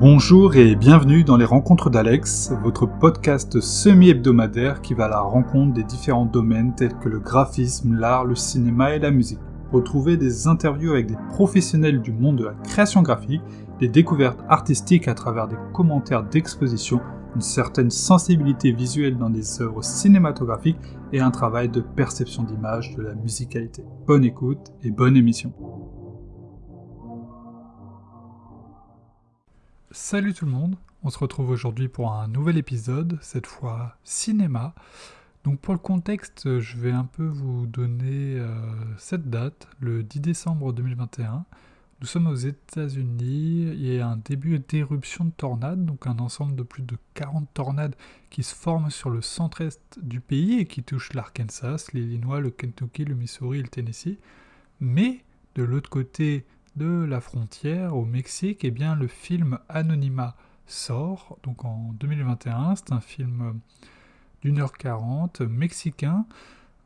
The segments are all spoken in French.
Bonjour et bienvenue dans les Rencontres d'Alex, votre podcast semi-hebdomadaire qui va à la rencontre des différents domaines tels que le graphisme, l'art, le cinéma et la musique. Retrouvez des interviews avec des professionnels du monde de la création graphique, des découvertes artistiques à travers des commentaires d'exposition, une certaine sensibilité visuelle dans des œuvres cinématographiques et un travail de perception d'image de la musicalité. Bonne écoute et bonne émission. Salut tout le monde, on se retrouve aujourd'hui pour un nouvel épisode, cette fois cinéma. Donc pour le contexte, je vais un peu vous donner euh, cette date, le 10 décembre 2021. Nous sommes aux États-Unis, il y a un début d'éruption de tornades, donc un ensemble de plus de 40 tornades qui se forment sur le centre-est du pays et qui touchent l'Arkansas, l'Illinois, le Kentucky, le Missouri et le Tennessee. Mais de l'autre côté de la frontière au Mexique, eh bien, le film Anonymat sort, donc en 2021. C'est un film d'une heure quarante, mexicain,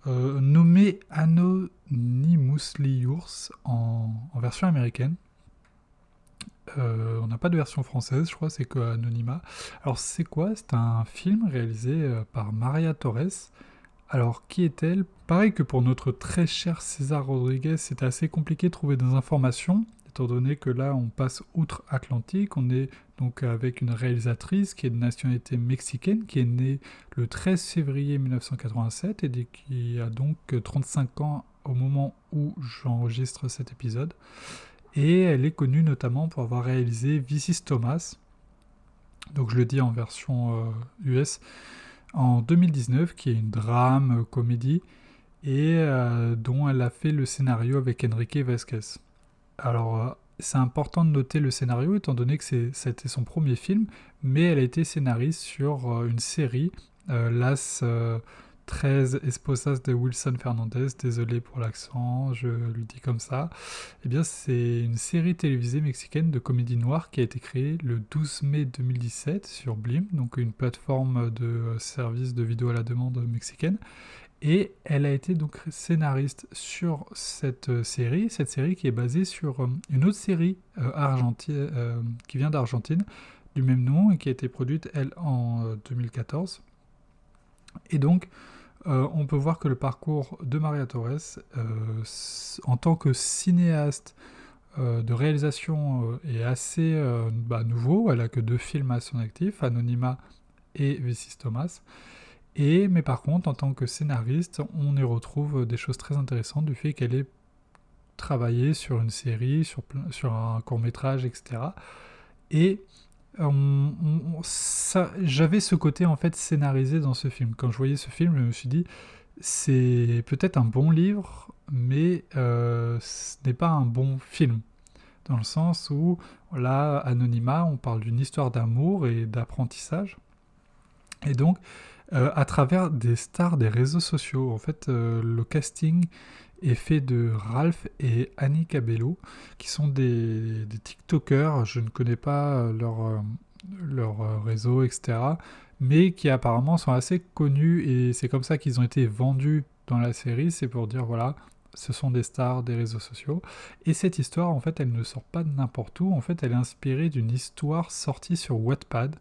euh, nommé Anonymous Liurs en, en version américaine. Euh, on n'a pas de version française, je crois, c'est que Anonymat. Alors c'est quoi? C'est un film réalisé euh, par Maria Torres. Alors qui est-elle? Pareil que pour notre très cher César Rodriguez, c'était assez compliqué de trouver des informations, étant donné que là on passe outre-Atlantique, on est donc avec une réalisatrice qui est de nationalité mexicaine, qui est née le 13 février 1987 et qui a donc 35 ans au moment où j'enregistre cet épisode. Et elle est connue notamment pour avoir réalisé Vicis Thomas, donc je le dis en version US, euh, en 2019, qui est une drame, comédie, et euh, dont elle a fait le scénario avec Enrique Vasquez. Alors, euh, c'est important de noter le scénario étant donné que c'était son premier film, mais elle a été scénariste sur euh, une série, Las 13 Esposas de Wilson Fernandez, désolé pour l'accent, je le dis comme ça. Eh bien, c'est une série télévisée mexicaine de comédie noire qui a été créée le 12 mai 2017 sur Blim, donc une plateforme de service de vidéo à la demande mexicaine. Et elle a été donc scénariste sur cette euh, série, cette série qui est basée sur euh, une autre série euh, argentine, qui vient d'Argentine, du même nom, et qui a été produite, elle, en 2014. Et donc, on peut voir que le parcours de Maria Torres, en tant que cinéaste de réalisation, est assez bah, nouveau. Elle a que deux films à son actif, Anonyma et Vicis Thomas. Et, mais par contre, en tant que scénariste, on y retrouve des choses très intéressantes du fait qu'elle ait travaillé sur une série, sur, sur un court métrage, etc. Et j'avais ce côté en fait scénarisé dans ce film. Quand je voyais ce film, je me suis dit, c'est peut-être un bon livre, mais euh, ce n'est pas un bon film. Dans le sens où, là, Anonymat, on parle d'une histoire d'amour et d'apprentissage. Et donc, euh, à travers des stars des réseaux sociaux. En fait, euh, le casting est fait de Ralph et Annie Cabello, qui sont des, TikTokers. Je ne connais pas leur, euh, leur réseau, etc. Mais qui apparemment sont assez connus et c'est comme ça qu'ils ont été vendus dans la série. C'est pour dire, voilà, ce sont des stars des réseaux sociaux. Et cette histoire, en fait, elle ne sort pas de n'importe où. En fait, elle est inspirée d'une histoire sortie sur Wattpad.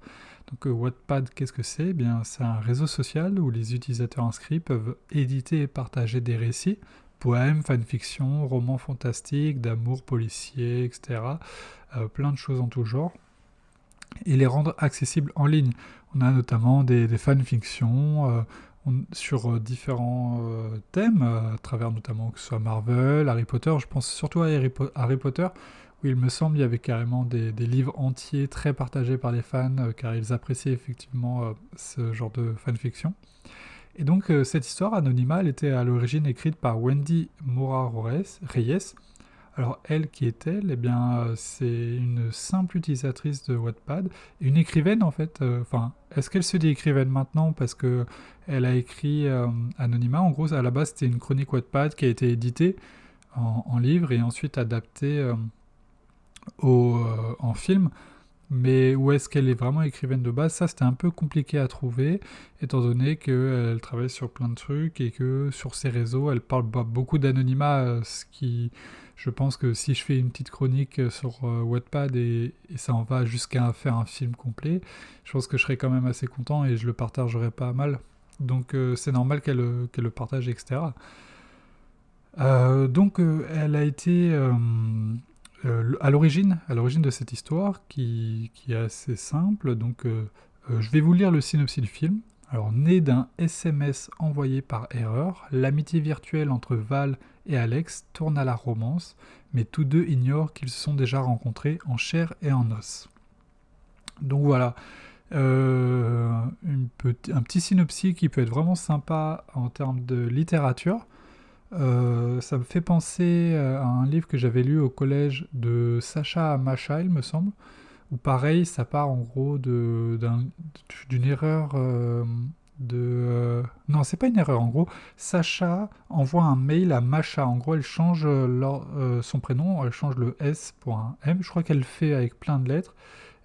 Donc euh, Wattpad, qu'est-ce que c'est? Eh Bien, c'est un réseau social où les utilisateurs inscrits peuvent éditer et partager des récits, poèmes, fanfiction, romans fantastiques, d'amour policier, etc. Euh, plein de choses en tout genre. Et les rendre accessibles en ligne. On a notamment des, fanfictions euh, sur différents thèmes, à travers notamment que ce soit Marvel, Harry Potter. Je pense surtout à Harry Potter où il me semble il y avait carrément des, livres entiers très partagés par les fans, euh, car ils appréciaient effectivement euh, ce genre de fanfiction. Et donc euh, cette histoire, Anonyma, elle était à l'origine écrite par Wendy Mora Reyes. Alors elle, qui est-elle? Eh bien, c'est une simple utilisatrice de Wattpad, une écrivaine en fait. Enfin, est-ce qu'elle se dit écrivaine maintenant? Parce que elle a écrit Anonyma En gros, à la base, c'était une chronique Wattpad qui a été éditée en, en livre et ensuite adaptée euh, en film. Mais où est-ce qu'elle est vraiment écrivaine de base Ça, c'était un peu compliqué à trouver, étant donné qu'elle travaille sur plein de trucs et que sur ses réseaux, elle parle beaucoup d'anonymat, ce qui, je pense que si je fais une petite chronique sur Wattpad et, ça en va jusqu'à faire un film complet, je pense que je serais quand même assez content et je le partagerai pas mal. Donc c'est normal qu'elle le partage, etc. donc elle a été euh, à l'origine, à l'origine de cette histoire, qui, est assez simple, donc euh, euh, je vais vous lire le synopsis du film. Alors, né d'un SMS envoyé par erreur, l'amitié virtuelle entre Val et Alex tourne à la romance, mais tous deux ignorent qu'ils se sont déjà rencontrés en chair et en os. Donc voilà, un petit synopsis qui peut être vraiment sympa en termes de littérature. Euh, ça me fait penser euh, à un livre que j'avais lu au collège de Sacha Macha, il me semble, où pareil, ça part en gros d'une erreur euh, de... non, c'est pas une erreur, en gros, Sacha envoie un mail à Macha, en gros, elle change son prénom, elle change le S pour un M, je crois qu'elle fait avec plein de lettres,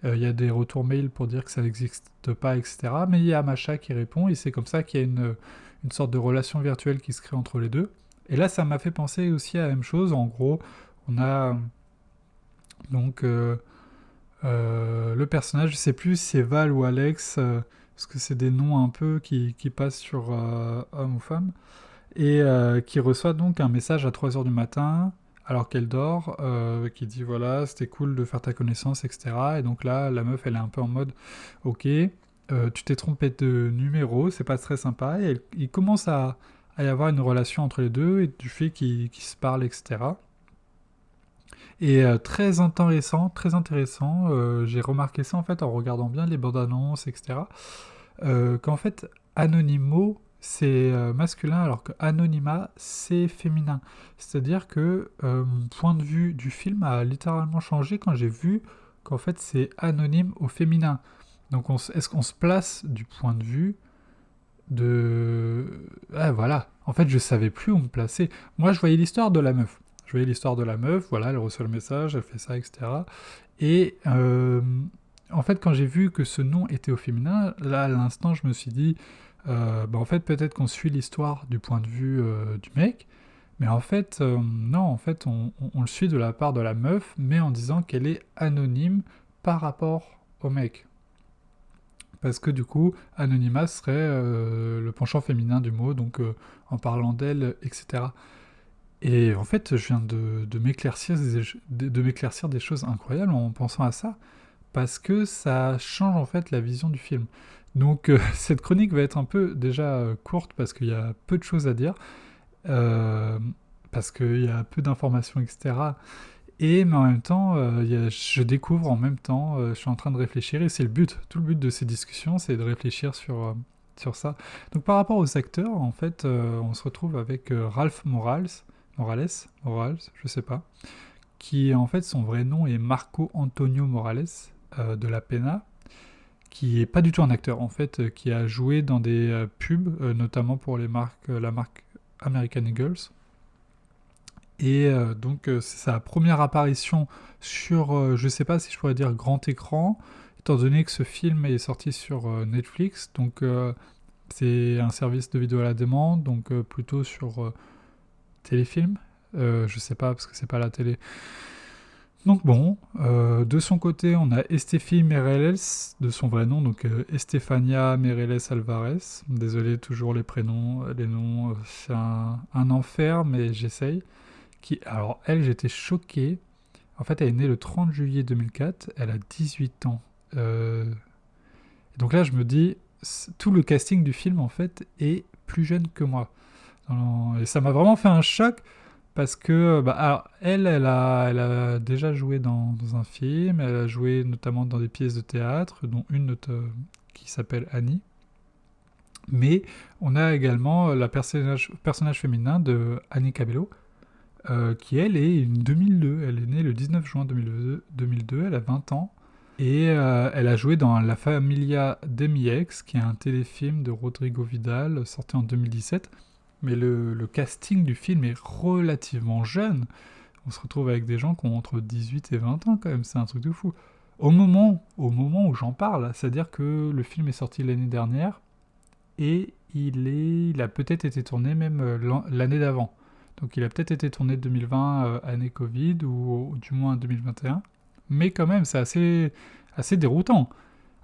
il y a des retours mail pour dire que ça n'existe pas, etc. Mais il y a Macha qui répond, et c'est comme ça qu'il y a une, une sorte de relation virtuelle qui se crée entre les deux. Et là, ça m'a fait penser aussi à la même chose. En gros, on a donc euh, euh, le personnage, je sais plus si c'est Val ou Alex, euh, parce que c'est des noms un peu qui, passent sur homme ou femme, et qui reçoit donc un message à 3h du matin, alors qu'elle dort, qui dit voilà, c'était cool de faire ta connaissance, etc. Et donc là, la meuf, elle est un peu en mode ok, tu t'es trompé de numéro, c'est pas très sympa, et il commence à à y avoir une relation entre les deux et du fait qu'ils se parlent, etc. Et euh, très intéressant, très intéressant, euh, j'ai remarqué ça en fait en regardant bien les bandes annonces, etc. Euh, qu'en fait, Anonymo, c'est masculin alors que Anonyma, c'est féminin. C'est-à-dire que mon point de vue du film a littéralement changé quand j'ai vu qu'en fait c'est anonyme au féminin. Donc est-ce qu'on se place du point de vue de... Ah, voilà. En fait, je savais plus où me placer. Moi, je voyais l'histoire de la meuf. Je voyais l'histoire de la meuf, voilà, elle reçoit le message, elle fait ça, etc. Et euh, en fait, quand j'ai vu que ce nom était au féminin, là, à l'instant, je me suis dit, euh, bah, en fait, peut-être qu'on suit l'histoire du point de vue euh, du mec, mais en fait, non, en fait, on, on, le suit de la part de la meuf, mais en disant qu'elle est anonyme par rapport au mec parce que du coup, anonymat serait euh, le penchant féminin du mot, donc euh, en parlant d'elle, etc. Et en fait, je viens de, m'éclaircir de, des choses incroyables en pensant à ça, parce que ça change en fait la vision du film. Donc euh, cette chronique va être un peu déjà courte parce qu'il y a peu de choses à dire, parce qu'il y a peu d'informations, etc. Et mais en même temps, euh, je découvre en même temps, euh, je suis en train de réfléchir, et c'est le but. Tout le but de ces discussions, c'est de réfléchir sur, euh, sur ça. Donc par rapport aux acteurs, en fait, on se retrouve avec Ralph Morales, Morales, Morales, je sais pas, qui en fait son vrai nom est Marco Antonio Morales de la Pena, qui est pas du tout un acteur en fait, qui a joué dans des pubs, notamment pour les marques, la marque American Eagles. Et euh, donc euh, c'est sa première apparition sur, euh, je sais pas si je pourrais dire grand écran, étant donné que ce film est sorti sur Netflix, donc c'est un service de vidéo à la demande, donc plutôt sur téléfilm. je sais pas parce que c'est pas la télé. Donc bon, de son côté, on a Estefi Mereles, de son vrai nom, donc Estefania Mereles Alvarez. Désolé, toujours les prénoms, les noms, c'est un, enfer, mais j'essaye alors elle, j'étais choqué. En fait, elle est née le 30 juillet 2004, elle a 18 ans. Euh, donc là, je me dis, tout le casting du film, en fait, est plus jeune que moi. Et ça m'a vraiment fait un choc, parce que, bah, alors, elle, elle a, déjà joué dans, un film, elle a joué notamment dans des pièces de théâtre, dont une qui s'appelle Annie. Mais on a également la personnage, personnage féminin de Annie Cabello, euh, qui elle est une 2002. Elle est née le 19 juin 2002, elle a 20 ans. Et euh, elle a joué dans La Familia de qui est un téléfilm de Rodrigo Vidal sorti en 2017. Mais le, casting du film est relativement jeune. On se retrouve avec des gens qui ont entre 18 et 20 ans quand même, c'est un truc de fou. au moment, au moment où j'en parle, c'est-à-dire que le film est sorti l'année dernière et il, est, il a peut-être été tourné même euh, l'année d'avant. Donc il a peut-être été tourné 2020, euh, année Covid, ou, du moins 2021. Mais quand même, c'est assez, assez déroutant.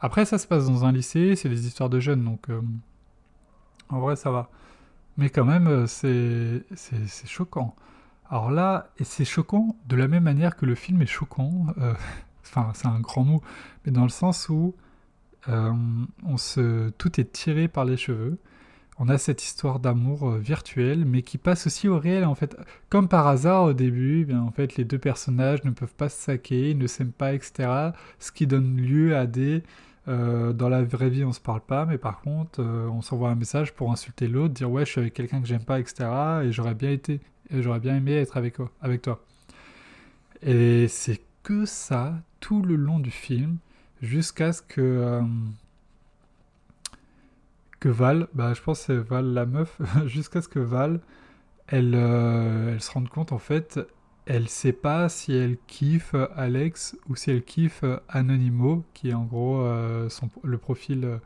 Après, ça se passe dans un lycée, c'est des histoires de jeunes, donc euh, en vrai, ça va. Mais quand même, c'est choquant. Alors là, et c'est choquant de la même manière que le film est choquant. enfin, c'est un grand mot, mais dans le sens où on se, tout est tiré par les cheveux on a cette histoire d'amour euh, virtuel, mais qui passe aussi au réel en fait. Comme par hasard au début, eh bien, en fait les deux personnages ne peuvent pas se saquer, ils ne s'aiment pas, etc. Ce qui donne lieu à des euh, dans la vraie vie on se parle pas, mais par contre euh, on s'envoie un message pour insulter l'autre, dire ouais je suis avec quelqu'un que j'aime pas, etc. Et j'aurais bien été, j'aurais bien aimé être avec, avec toi. Et c'est que ça tout le long du film, jusqu'à ce que que Val, bah, je pense c'est Val la meuf, jusqu'à ce que Val, elle, euh, elle se rende compte en fait, elle sait pas si elle kiffe Alex ou si elle kiffe Anonymo, qui est en gros euh, son, le profil euh,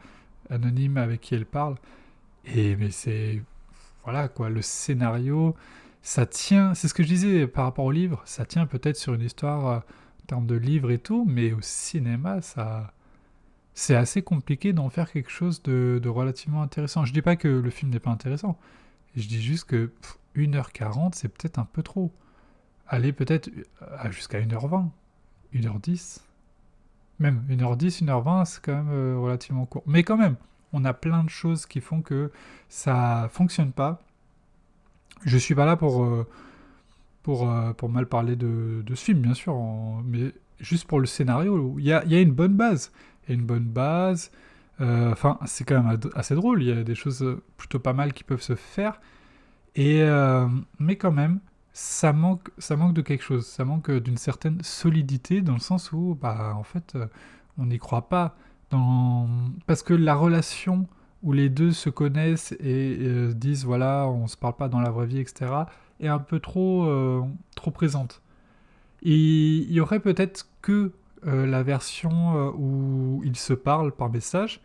anonyme avec qui elle parle. Et mais c'est voilà quoi, le scénario, ça tient, c'est ce que je disais par rapport au livre, ça tient peut-être sur une histoire en termes de livre et tout, mais au cinéma, ça c'est assez compliqué d'en faire quelque chose de, relativement intéressant. Je dis pas que le film n'est pas intéressant. Je dis juste que 1h40, c'est peut-être un peu trop. Allez peut-être euh, jusqu'à 1h20, 1h10. Même 1h10, 1h20, c'est quand même euh, relativement court. Mais quand même, on a plein de choses qui font que ça fonctionne pas. Je suis pas là pour, euh, pour, pour mal parler de, ce film, bien sûr, mais juste pour le scénario, il y a, y a une bonne base et une bonne base. Euh, enfin, c'est quand même assez drôle. Il y a des choses plutôt pas mal qui peuvent se faire. Et euh, mais quand même, ça manque, ça manque de quelque chose. Ça manque d'une certaine solidité dans le sens où, bah, en fait, euh, on n'y croit pas. Dans... Parce que la relation où les deux se connaissent et, disent voilà, on se parle pas dans la vraie vie, etc., est un peu trop, trop présente. Et il y aurait peut-être que euh, la version euh, où ils se parlent par message,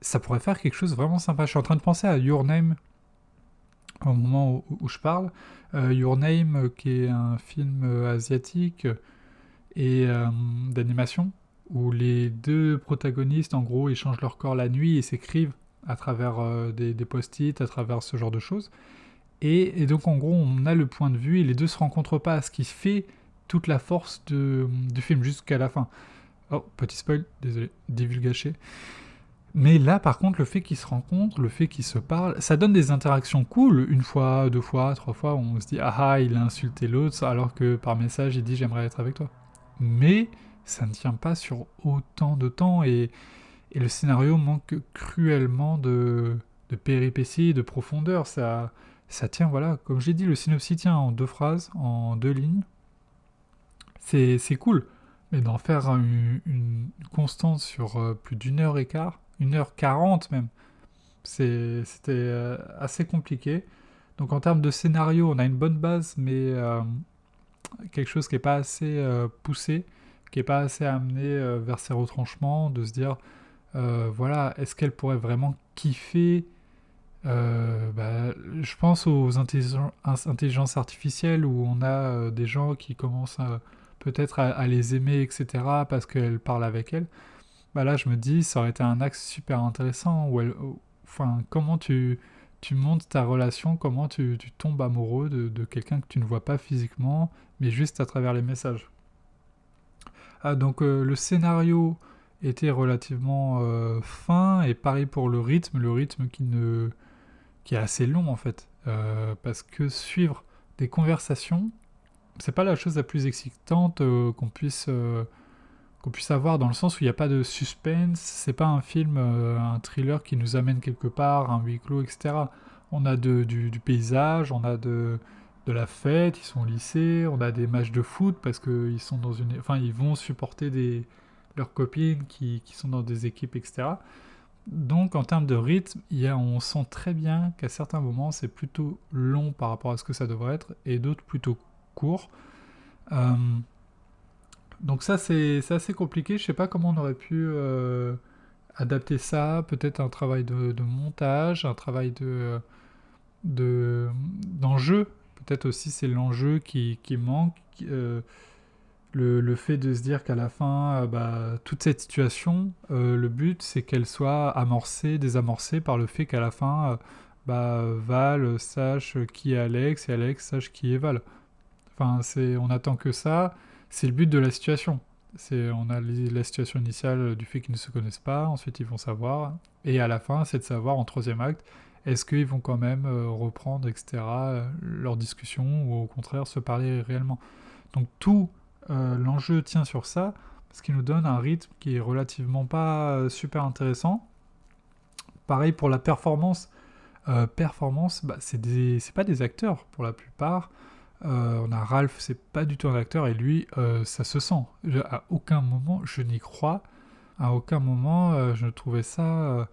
ça pourrait faire quelque chose de vraiment sympa. Je suis en train de penser à Your Name au moment où, je parle. Euh, Your Name, qui est un film asiatique et d'animation, où les deux protagonistes, en gros, échangent leur corps la nuit et s'écrivent à travers des, post-it, à travers ce genre de choses. Et, donc, en gros, on a le point de vue et les deux se rencontrent pas, ce qui fait toute la force de, du film jusqu'à la fin. Oh, petit spoil, désolé, divulgaché. Mais là, par contre, le fait qu'ils se rencontrent, le fait qu'ils se parlent, ça donne des interactions cool. Une fois, deux fois, trois fois, on se dit ah ah, il a insulté l'autre, alors que par message, il dit j'aimerais être avec toi. Mais ça ne tient pas sur autant de temps et, et le scénario manque cruellement de, de péripéties, de profondeur. Ça, ça tient, voilà, comme j'ai dit, le synopsis tient en deux phrases, en deux lignes c'est cool. Mais d'en faire une, constante sur euh, plus d'une heure et quart, une heure quarante même, c'était euh, assez compliqué. Donc en termes de scénario, on a une bonne base, mais euh, quelque chose qui n'est pas assez poussé, qui n'est pas assez amené vers ses retranchements, de se dire, voilà, est-ce qu'elle pourrait vraiment kiffer bah, je pense aux intelligences artificielles où on a des gens qui commencent à, peut-être à, les aimer, etc., parce qu'elle parle avec elle, bah là je me dis, ça aurait été un axe super intéressant, où enfin, comment tu, tu montes ta relation, comment tu, tu tombes amoureux de, quelqu'un que tu ne vois pas physiquement, mais juste à travers les messages. Ah, donc euh, le scénario était relativement euh, fin, et pareil pour le rythme, le rythme qui, ne, qui est assez long en fait, euh, parce que suivre des conversations c'est pas la chose la plus excitante euh, qu'on puisse euh, qu'on puisse avoir dans le sens où il n'y a pas de suspense, c'est pas un film, euh, un thriller qui nous amène quelque part, un huis clos, etc. On a de, du, paysage, on a de, de la fête, ils sont au lycée, on a des matchs de foot parce qu'ils sont dans une, enfin ils vont supporter des leurs copines qui, qui sont dans des équipes, etc. Donc en termes de rythme, y a, on sent très bien qu'à certains moments c'est plutôt long par rapport à ce que ça devrait être et d'autres plutôt court. Euh, Donc ça, c'est assez compliqué. Je sais pas comment on aurait pu euh, adapter ça. Peut-être un travail de, montage, un travail de d'enjeu. Peut-être aussi c'est l'enjeu qui, manque. Euh, le, fait de se dire qu'à la fin, bah, toute cette situation, le but c'est qu'elle soit amorcée, désamorcée par le fait qu'à la fin, bah, Val sache qui est Alex et Alex sache qui est Val. Enfin, c'est, on attend que ça c'est le but de la situation. C'est, on a la situation initiale du fait qu'ils ne se connaissent pas, ensuite ils vont savoir, et à la fin, c'est de savoir en troisième acte, est-ce qu'ils vont quand même euh, reprendre, etc., euh, leur discussion, ou au contraire se parler réellement. Donc tout euh, l'enjeu tient sur ça, ce qui nous donne un rythme qui est relativement pas super intéressant. Pareil pour la performance. performance, bah, c'est pas des acteurs pour la plupart. Euh, on a Ralph, c'est pas du tout un acteur, et lui, euh, ça se sent. à aucun moment, je n'y crois. À aucun moment, euh, je ne trouvais ça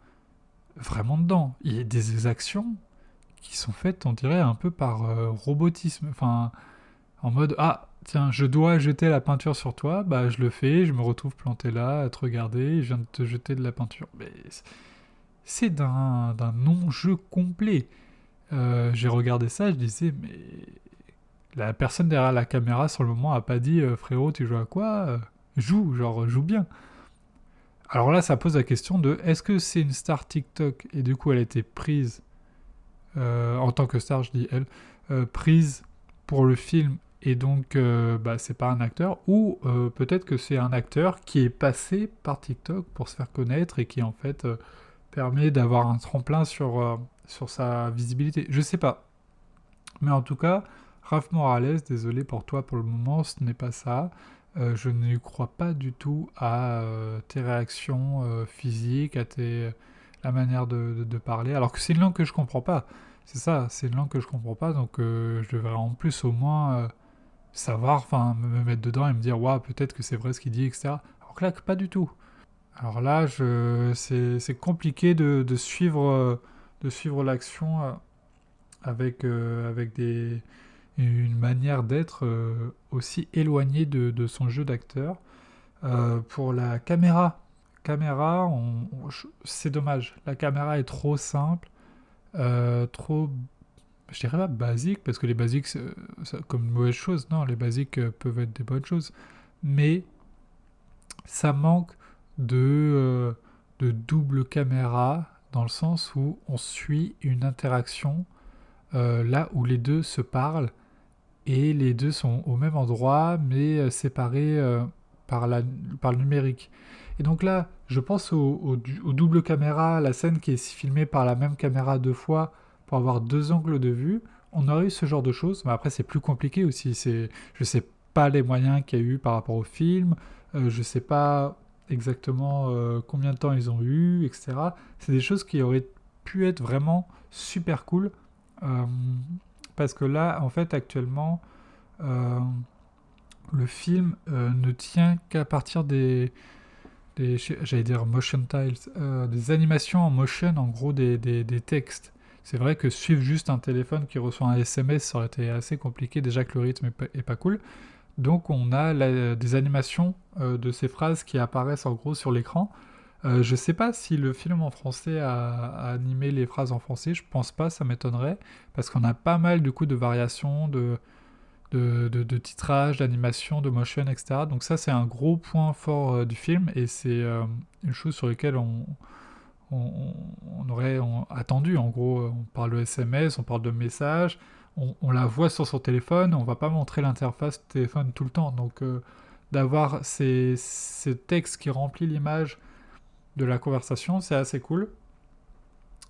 vraiment dedans. Il y a des actions qui sont faites, on dirait, un peu par robotisme. Enfin, en mode, ah, tiens, je dois jeter la peinture sur toi, bah je le fais, je me retrouve planté là, à te regarder, je viens de te jeter de la peinture. C'est d'un non-jeu complet. J'ai regardé ça, je disais, mais la personne derrière la caméra sur le moment a pas dit euh, frérot tu joues à quoi euh, Joue, genre joue bien. Alors là ça pose la question de est-ce que c'est une star TikTok et du coup elle a été prise euh, en tant que star je dis elle prise pour le film et donc bah, c'est pas un acteur ou peut-être que c'est un acteur qui est passé par TikTok pour se faire connaître et qui en fait permet d'avoir un tremplin sur, sur sa visibilité? Je sais pas. Mais en tout cas, Raph Morales, désolé pour toi pour le moment, ce n'est pas ça. Euh, je ne crois pas du tout à euh, tes réactions euh, physiques, à tes, la manière de, parler, alors que c'est une langue que je comprends pas. C'est ça, c'est une langue que je comprends pas, donc je devrais en plus au moins savoir, enfin me mettre dedans et me dire, waouh, peut-être que c'est vrai ce qu'il dit, etc. Alors que là, pas du tout. Alors là, c'est compliqué de, de, suivre, de suivre l'action avec, avec des une manière d'être euh, aussi éloignée de, son jeu d'acteur. Euh, pour la caméra, caméra, c'est dommage. La caméra est trop simple, euh, trop, je dirais pas basique, parce que les basiques, comme une mauvaise chose. Non, les basiques peuvent être des bonnes choses. Mais ça manque de, de double caméra dans le sens où on suit une interaction là où les deux se parlent et les deux sont au même endroit mais euh, séparés euh, par, la, par le numérique. Et donc là, je pense au, double caméra, la scène qui est filmée par la même caméra deux fois pour avoir deux angles de vue. On aurait eu ce genre de choses, mais après c'est plus compliqué aussi. C'est, je sais pas les moyens qu'il y a eu par rapport au film, euh, je sais pas exactement combien de temps ils ont eu, etc. C'est des choses qui auraient pu être vraiment super cool parce que là, en fait, actuellement, euh, le film euh, ne tient qu'à partir des, j'allais dire motion tiles, euh, des animations en motion, en gros des, textes. C'est vrai que suivre juste un téléphone qui reçoit un SMS, ça aurait été assez compliqué, déjà que le rythme est pas, cool. Donc on a des animations de ces phrases qui apparaissent en gros sur l'écran. Euh, je sais pas si le film en français a, animé les phrases en français, je pense pas, ça m'étonnerait, parce qu'on a pas mal du coup de variations, de, de, titrage, d'animation, de motion, etc. Donc ça c'est un gros point fort euh, du film, et c'est euh, une chose sur laquelle on, on, aurait attendu, en gros, on parle de SMS, on parle de messages, on, la voit sur son téléphone, on va pas montrer l'interface téléphone tout le temps, donc d'avoir ces, ces textes qui remplissent l'image, de la conversation, c'est assez cool.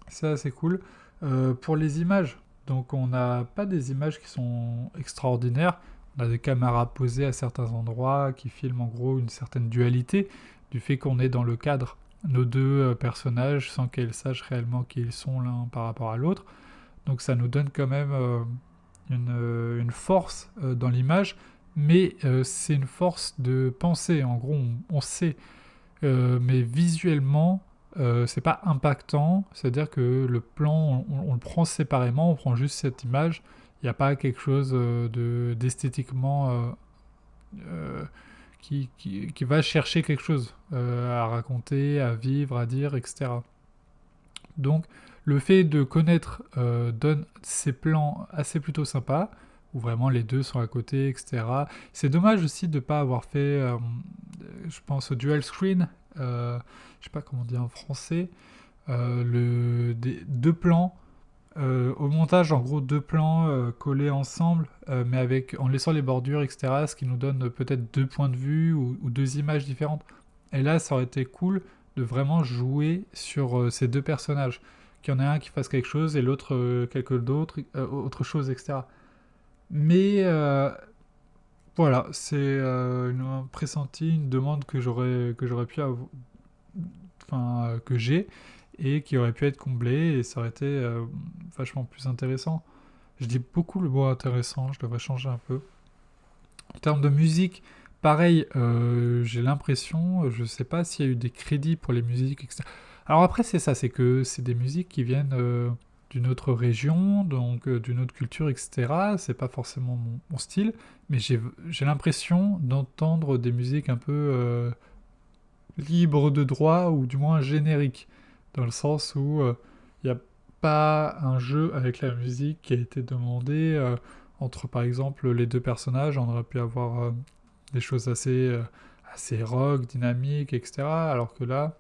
C'est assez cool. Euh, pour les images, donc on n'a pas des images qui sont extraordinaires. On a des caméras posées à certains endroits qui filment en gros une certaine dualité du fait qu'on est dans le cadre nos deux euh, personnages sans qu'elles sachent réellement qui ils sont l'un par rapport à l'autre. Donc ça nous donne quand même euh, une, force dans l'image, mais c'est une force de pensée. En gros, on sait euh, mais visuellement, euh, c'est pas impactant, c'est-à-dire que le plan, on, le prend séparément, on prend juste cette image, il n'y a pas quelque chose euh, de d'esthétiquement qui, qui, va chercher quelque chose à raconter, à vivre, à dire, etc. Donc le fait de connaître donne ces plans assez plutôt sympas, où vraiment les deux sont à côté, etc. C'est dommage aussi de ne pas avoir fait, je pense, au dual screen, je sais pas comment dire en français, le, des, deux plans euh, au montage, en gros, deux plans euh, collés ensemble, euh, mais avec, en laissant les bordures, etc., ce qui nous donne peut-être deux points de vue ou, deux images différentes. Et là, ça aurait été cool de vraiment jouer sur ces deux personnages. Qu'il y en ait un qui fasse quelque chose et l'autre quelque d'autre, autre chose, etc. Mais voilà, c'est un pressenti, une demande que j'aurais que j'aurais pu avoir, enfin que j'ai et qui aurait pu être comblé et ça aurait été euh, vachement plus intéressant. Je dis beaucoup le mot intéressant, je devrais changer un peu. En termes de musique, pareil, euh, j'ai l'impression, je sais pas s'il y a eu des crédits pour les musiques, etc. Alors après, c'est ça, c'est que c'est des musiques qui viennent euh, d'une autre région, donc d'une autre culture, etc. C'est pas forcément mon, style, mais j'ai l'impression d'entendre des musiques un peu libres de droit ou du moins génériques dans le sens où il euh, n'y a pas un jeu avec la musique qui a été demandé euh, entre par exemple les deux personnages, on aurait pu avoir euh, des choses assez, assez rock, dynamiques, etc. Alors que là,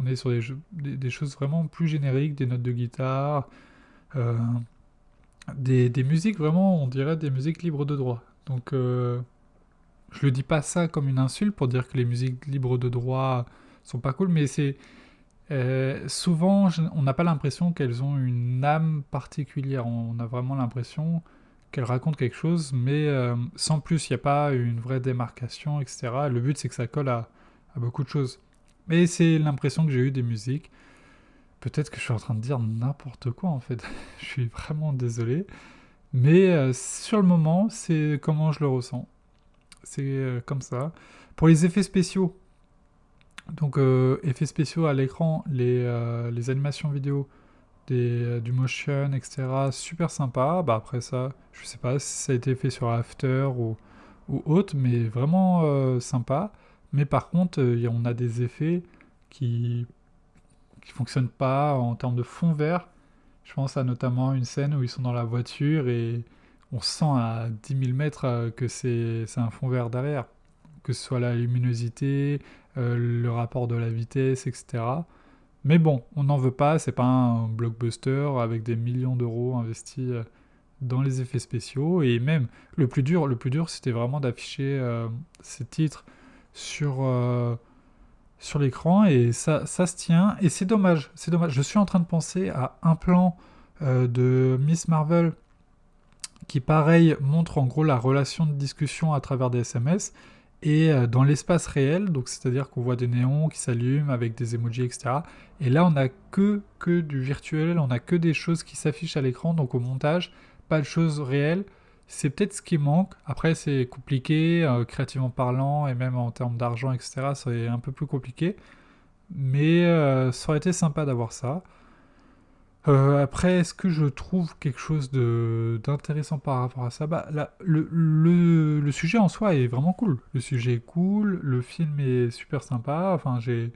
on est sur des, choses vraiment plus génériques, des notes de guitare, des, des, musiques vraiment, on dirait des musiques libres de droit. Donc je le dis pas ça comme une insulte pour dire que les musiques libres de droit sont pas cool, mais c'est euh, souvent, on n'a pas l'impression qu'elles ont une âme particulière. On a vraiment l'impression qu'elles racontent quelque chose, mais euh, sans plus, il n'y a pas une vraie démarcation, etc. Le but, c'est que ça colle à, beaucoup de choses. Mais c'est l'impression que j'ai eu des musiques. Peut-être que je suis en train de dire n'importe quoi, en fait. je suis vraiment désolé. Mais euh, sur le moment, c'est comment je le ressens. C'est comme ça. Pour les effets spéciaux, donc, euh, effets spéciaux à l'écran, les, euh, les, animations vidéo, des, euh, du motion, etc. Super sympa. Bah, après ça, je sais pas si ça a été fait sur After ou, ou autre, mais vraiment sympa. Mais par contre, on a des effets qui qui fonctionnent pas en termes de fond vert. Je pense à notamment une scène où ils sont dans la voiture et on sent à 10 000 mètres que c'est un fond vert derrière. Que ce soit la luminosité, euh, le rapport de la vitesse, etc. Mais bon, on n'en veut pas, c'est pas un blockbuster avec des millions d'euros investis euh, dans les effets spéciaux. Et même, le plus dur, le plus dur c'était vraiment d'afficher euh, ces titres sur, sur l'écran. Et ça, ça se tient. Et c'est dommage, c'est dommage. Je suis en train de penser à un plan de Miss Marvel qui, pareil, montre en gros la relation de discussion à travers des SMS et euh, dans l'espace réel, donc c'est-à-dire qu'on voit des néons qui s'allument avec des emojis, etc. Et là, on n'a que, que du virtuel, on n'a que des choses qui s'affichent à l'écran, donc au montage, pas de choses réelles. C'est peut-être ce qui manque. Après, c'est compliqué, euh, créativement parlant, et même en termes d'argent, etc. C'est un peu plus compliqué. Mais euh, ça aurait été sympa d'avoir ça. Euh, après, est-ce que je trouve quelque chose d'intéressant par rapport à ça? Bah, le, le, sujet en soi est vraiment cool. Le sujet est cool, le film est super sympa. Enfin, j'ai,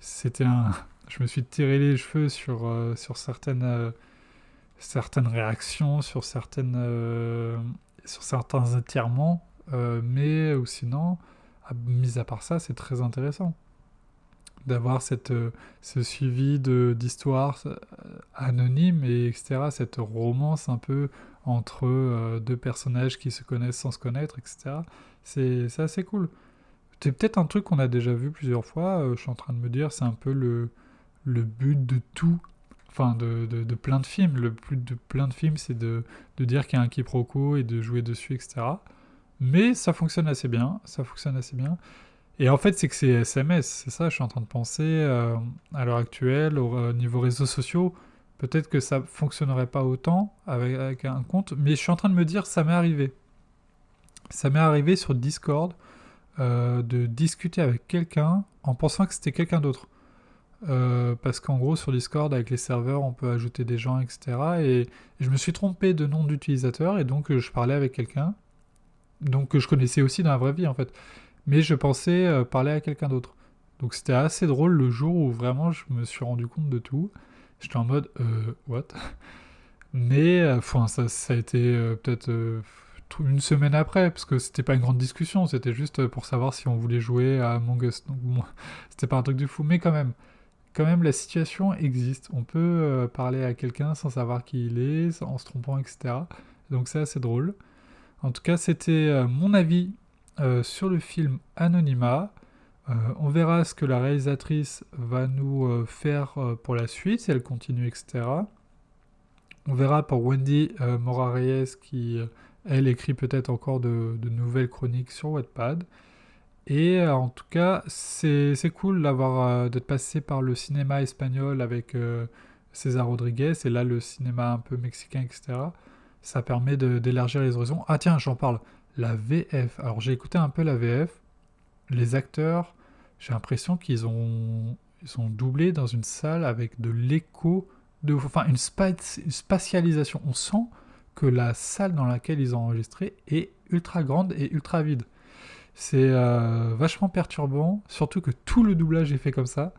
c'était un, je me suis tiré les cheveux sur sur certaines certaines réactions, sur certaines sur certains étirements, mais ou sinon, mis à part ça, c'est très intéressant d'avoir cette euh, ce suivi d'histoires euh, anonymes et etc cette romance un peu entre euh, deux personnages qui se connaissent sans se connaître etc c'est assez cool. C'est peut-être un truc qu'on a déjà vu plusieurs fois je suis en train de me dire c'est un peu le le but de tout enfin de, de, plein de films le but de plein de films c'est de, de dire qu'il y a un quiproquo et de jouer dessus etc mais ça fonctionne assez bien ça fonctionne assez bien et en fait, c'est que c'est SMS, c'est ça, je suis en train de penser euh, à l'heure actuelle, au niveau réseaux sociaux. Peut-être que ça fonctionnerait pas autant avec, un compte, mais je suis en train de me dire, ça m'est arrivé. Ça m'est arrivé sur Discord euh, de discuter avec quelqu'un en pensant que c'était quelqu'un d'autre. Euh, parce qu'en gros, sur Discord, avec les serveurs, on peut ajouter des gens, etc. Et, je me suis trompé de nom d'utilisateur, et donc je parlais avec quelqu'un, donc que je connaissais aussi dans la vraie vie, en fait. mais je pensais euh, parler à quelqu'un d'autre. Donc c'était assez drôle le jour où vraiment je me suis rendu compte de tout. J'étais en mode, euh, what? Mais, euh, enfin, ça, ça a été euh, peut-être euh, une semaine après, parce que c'était pas une grande discussion, c'était juste pour savoir si on voulait jouer à Among Us. Donc bon, c'était pas un truc de fou, mais quand même, quand même, la situation existe. On peut euh, parler à quelqu'un sans savoir qui il est, en se trompant, etc. Donc c'est assez drôle. En tout cas, c'était euh, mon avis euh, sur le film Anonymat. Euh, on verra ce que la réalisatrice va nous faire pour la suite, si elle continue, etc. On verra pour Wendy euh, Mora Reyes qui, elle, écrit peut-être encore de, de nouvelles chroniques sur Wattpad. Et euh, en tout cas, c'est cool d'avoir euh, d'être passé par le cinéma espagnol avec euh, César Rodriguez et là le cinéma un peu mexicain, etc. Ça permet d'élargir les horizons. Ah tiens, j'en parle. La VF. Alors j'ai écouté un peu la VF. Les acteurs, j'ai l'impression qu'ils ont ils sont doublés dans une salle avec de l'écho, de, enfin une, une spatialisation. On sent que la salle dans laquelle ils ont enregistré est ultra grande et ultra vide. C'est euh, vachement perturbant, surtout que tout le doublage est fait comme ça.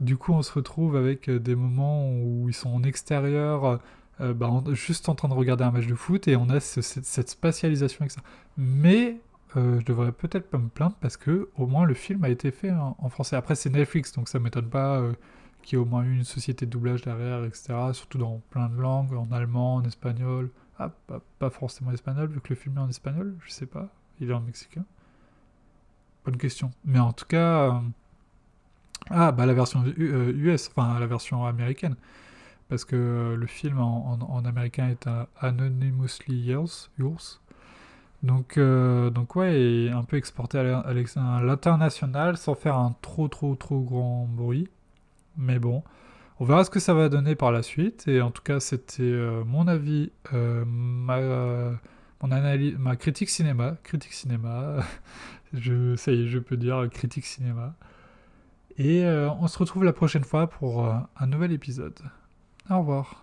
Du coup, on se retrouve avec euh, des moments où ils sont en extérieur, euh, bah, juste en train de regarder un match de foot, et on a ce- cette, spatialisation avec ça. Mais euh, je devrais peut-être pas me plaindre parce que au moins le film a été fait en, français. Après, c'est Netflix, donc ça m'étonne pas qu'il y ait au moins eu une société de doublage derrière, etc. Surtout dans plein de langues, en allemand, en espagnol. Ah, pas, pas forcément espagnol, vu que le film est en espagnol, je sais pas. Il est en mexicain. Bonne question. Mais en tout cas, euh, ah bah la version U- euh, US, enfin la version américaine, parce que euh, le film en, en- américain est Anonymously Yours, Yours. Donc, euh, donc ouais, un peu exporté à l'international sans faire un trop trop trop grand bruit. Mais bon, on verra ce que ça va donner par la suite. Et en tout cas, c'était mon avis, ma, mon analyse, ma critique cinéma, critique cinéma. Je, ça y est, je peux dire critique cinéma. Et euh, on se retrouve la prochaine fois pour euh, un nouvel épisode. Au revoir.